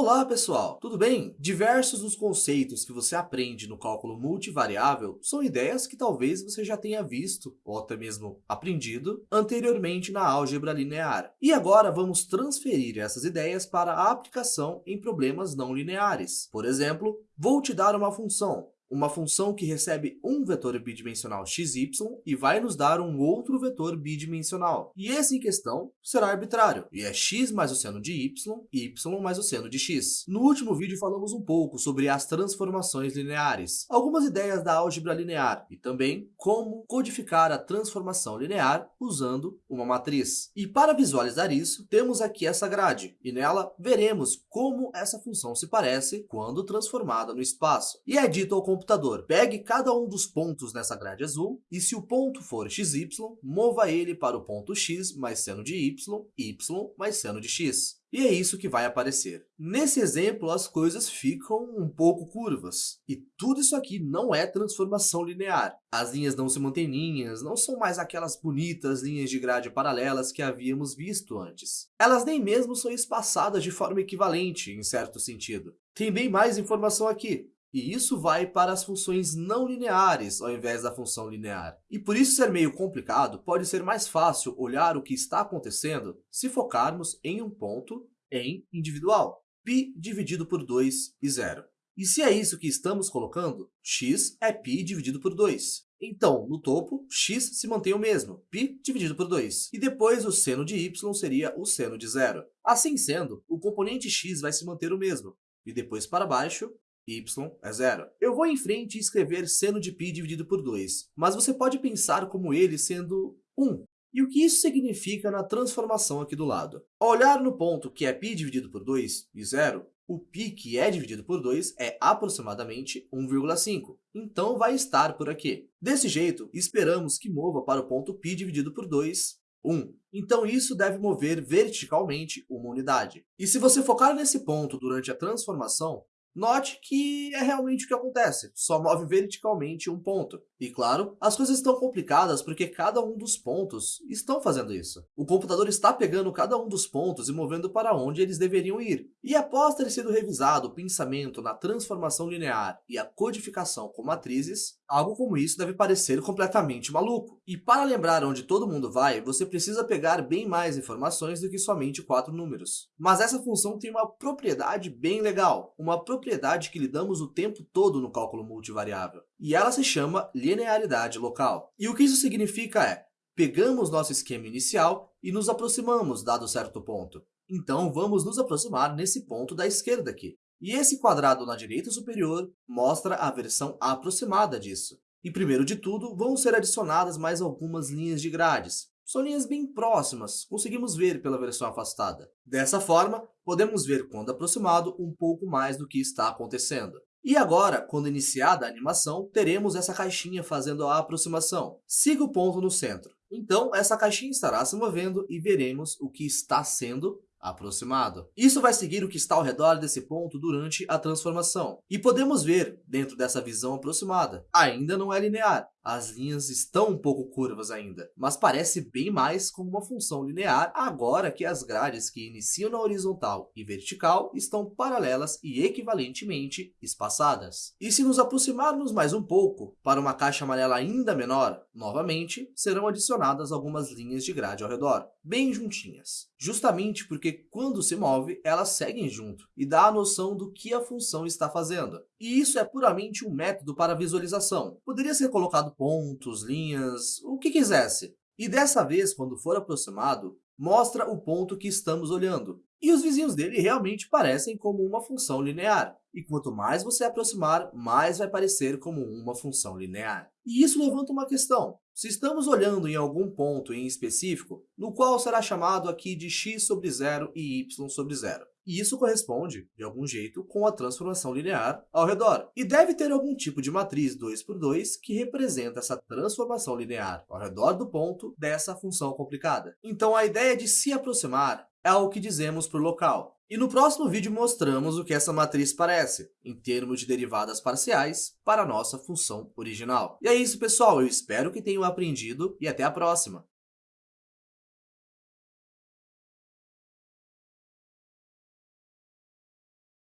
Olá pessoal, tudo bem? Diversos dos conceitos que você aprende no cálculo multivariável são ideias que talvez você já tenha visto, ou até mesmo aprendido, anteriormente na álgebra linear. E agora vamos transferir essas ideias para a aplicação em problemas não lineares. Por exemplo, vou te dar uma função, uma função que recebe um vetor bidimensional xy e vai nos dar um outro vetor bidimensional. E esse em questão será arbitrário, e é x mais o seno de y, y mais o seno de x. No último vídeo falamos um pouco sobre as transformações lineares, algumas ideias da álgebra linear e também como codificar a transformação linear usando uma matriz. E para visualizar isso, temos aqui essa grade, e nela veremos como essa função se parece quando transformada no espaço. E é dito ao computador, pegue cada um dos pontos nessa grade azul e se o ponto for xy, mova ele para o ponto x mais seno de y, y mais seno de x. E é isso que vai aparecer. Nesse exemplo, as coisas ficam um pouco curvas. E tudo isso aqui não é transformação linear. As linhas não se mantêm linhas, não são mais aquelas bonitas linhas de grade paralelas que havíamos visto antes. Elas nem mesmo são espaçadas de forma equivalente, em certo sentido. Tem bem mais informação aqui. E isso vai para as funções não lineares ao invés da função linear. E por isso ser meio complicado, pode ser mais fácil olhar o que está acontecendo se focarmos em um ponto em individual. π dividido por 2 e 0. E se é isso que estamos colocando, x é π dividido por 2. Então, no topo, x se mantém o mesmo, π dividido por 2. E depois o seno de y seria o seno de zero. Assim sendo, o componente x vai se manter o mesmo. E depois para baixo, y é zero. Eu vou em frente e escrever seno de π dividido por 2, mas você pode pensar como ele sendo 1. E o que isso significa na transformação aqui do lado? Ao olhar no ponto que é π dividido por 2 e 0, o π que é dividido por 2 é aproximadamente 1,5. Então, vai estar por aqui. Desse jeito, esperamos que mova para o ponto π dividido por 2, 1. Então, isso deve mover verticalmente uma unidade. E se você focar nesse ponto durante a transformação, Note que é realmente o que acontece, só move verticalmente um ponto. E claro, as coisas estão complicadas porque cada um dos pontos estão fazendo isso. O computador está pegando cada um dos pontos e movendo para onde eles deveriam ir. E após ter sido revisado o pensamento na transformação linear e a codificação com matrizes, algo como isso deve parecer completamente maluco. E para lembrar onde todo mundo vai, você precisa pegar bem mais informações do que somente quatro números. Mas essa função tem uma propriedade bem legal, uma propriedade propriedade que lidamos o tempo todo no cálculo multivariável, e ela se chama linearidade local. E o que isso significa é, pegamos nosso esquema inicial e nos aproximamos dado certo ponto. Então, vamos nos aproximar nesse ponto da esquerda aqui. E esse quadrado na direita superior mostra a versão aproximada disso. E primeiro de tudo, vão ser adicionadas mais algumas linhas de grades. São linhas bem próximas, conseguimos ver pela versão afastada. Dessa forma, podemos ver quando aproximado um pouco mais do que está acontecendo. E agora, quando iniciada a animação, teremos essa caixinha fazendo a aproximação. Siga o ponto no centro. Então, essa caixinha estará se movendo e veremos o que está sendo aproximado. Isso vai seguir o que está ao redor desse ponto durante a transformação. E podemos ver, dentro dessa visão aproximada, ainda não é linear, as linhas estão um pouco curvas ainda, mas parece bem mais como uma função linear agora que as grades que iniciam na horizontal e vertical estão paralelas e equivalentemente espaçadas. E se nos aproximarmos mais um pouco para uma caixa amarela ainda menor, novamente serão adicionadas algumas linhas de grade ao redor, bem juntinhas. Justamente porque quando se move, elas seguem junto e dá a noção do que a função está fazendo. E isso é puramente um método para visualização. Poderia ser colocado pontos, linhas, o que quisesse. E dessa vez, quando for aproximado, mostra o ponto que estamos olhando. E os vizinhos dele realmente parecem como uma função linear. E quanto mais você aproximar, mais vai parecer como uma função linear. E isso levanta uma questão. Se estamos olhando em algum ponto em específico, no qual será chamado aqui de x sobre zero e y sobre zero, e isso corresponde, de algum jeito, com a transformação linear ao redor. E deve ter algum tipo de matriz 2 por 2 que representa essa transformação linear ao redor do ponto dessa função complicada. Então, a ideia de se aproximar é o que dizemos para o local. E no próximo vídeo mostramos o que essa matriz parece, em termos de derivadas parciais, para a nossa função original. E é isso, pessoal. Eu espero que tenham aprendido e até a próxima.